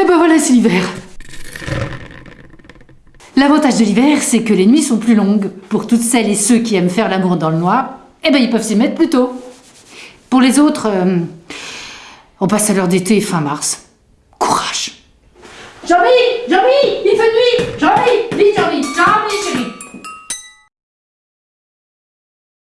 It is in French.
Eh ben voilà, c'est l'hiver. L'avantage de l'hiver, c'est que les nuits sont plus longues. Pour toutes celles et ceux qui aiment faire l'amour dans le noir, eh ben ils peuvent s'y mettre plus tôt. Pour les autres, euh, on passe à l'heure d'été fin mars. Courage Jean-Mi Jean-Mi Il fait nuit